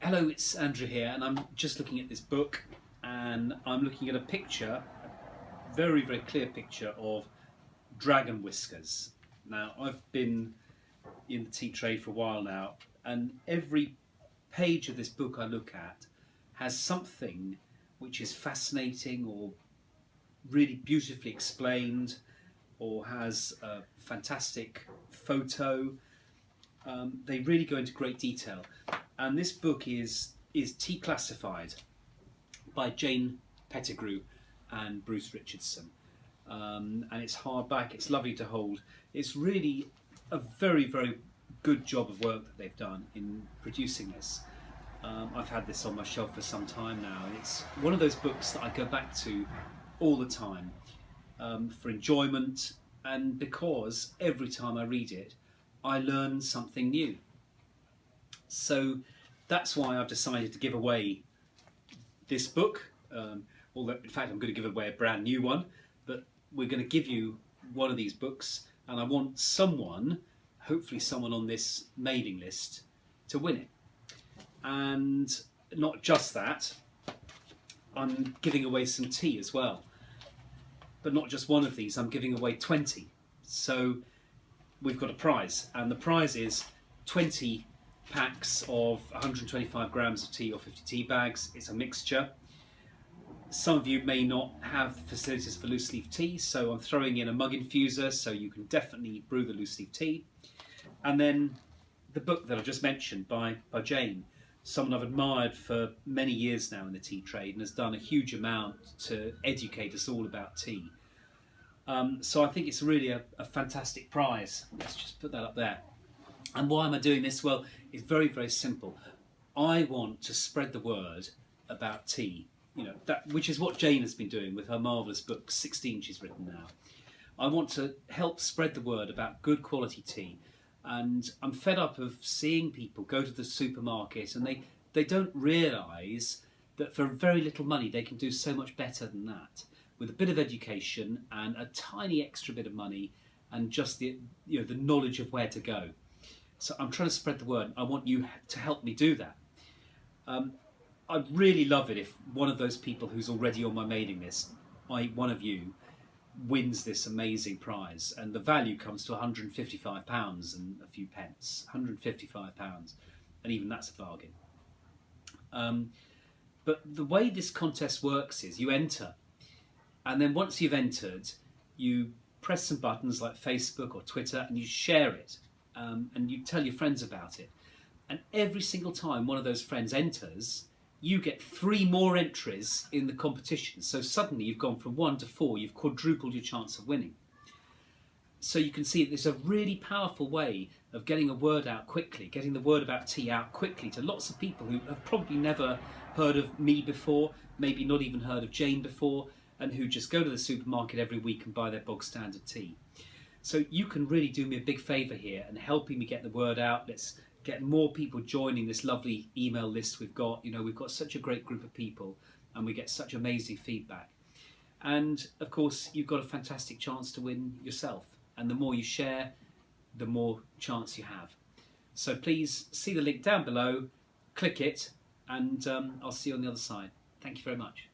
Hello, it's Andrew here, and I'm just looking at this book, and I'm looking at a picture, a very, very clear picture of dragon whiskers. Now, I've been in the tea trade for a while now, and every page of this book I look at has something which is fascinating or really beautifully explained or has a fantastic photo. Um, they really go into great detail and this book is is Tea Classified by Jane Pettigrew and Bruce Richardson. Um, and it's hardback, it's lovely to hold. It's really a very, very good job of work that they've done in producing this. Um, I've had this on my shelf for some time now, and it's one of those books that I go back to all the time um, for enjoyment and because every time I read it, I learn something new. So that's why I've decided to give away this book. Um, although, in fact, I'm going to give away a brand new one, but we're going to give you one of these books, and I want someone, hopefully someone on this mailing list, to win it. And not just that, I'm giving away some tea as well. But not just one of these, I'm giving away 20. So we've got a prize, and the prize is 20 packs of 125 grams of tea or 50 tea bags. It's a mixture. Some of you may not have facilities for loose leaf tea, so I'm throwing in a mug infuser so you can definitely brew the loose leaf tea. And then the book that I just mentioned by, by Jane, someone I've admired for many years now in the tea trade and has done a huge amount to educate us all about tea. Um, so I think it's really a, a fantastic prize. Let's just put that up there. And why am I doing this? Well, it's very, very simple. I want to spread the word about tea, you know, that which is what Jane has been doing with her marvellous book, 16 she's written now. I want to help spread the word about good quality tea. And I'm fed up of seeing people go to the supermarket and they, they don't realise that for very little money they can do so much better than that. With a bit of education and a tiny extra bit of money and just the, you know, the knowledge of where to go. So I'm trying to spread the word. I want you to help me do that. Um, I'd really love it if one of those people who's already on my mailing list, I, one of you, wins this amazing prize. And the value comes to £155 and a few pence. £155. And even that's a bargain. Um, but the way this contest works is you enter. And then once you've entered, you press some buttons like Facebook or Twitter and you share it um, and you tell your friends about it. And every single time one of those friends enters, you get three more entries in the competition. So suddenly you've gone from one to four, you've quadrupled your chance of winning. So you can see that there's a really powerful way of getting a word out quickly, getting the word about tea out quickly to lots of people who have probably never heard of me before, maybe not even heard of Jane before, and who just go to the supermarket every week and buy their bog standard tea. So you can really do me a big favour here and helping me get the word out. Let's get more people joining this lovely email list we've got. You know, we've got such a great group of people and we get such amazing feedback. And of course, you've got a fantastic chance to win yourself. And the more you share, the more chance you have. So please see the link down below, click it, and um, I'll see you on the other side. Thank you very much.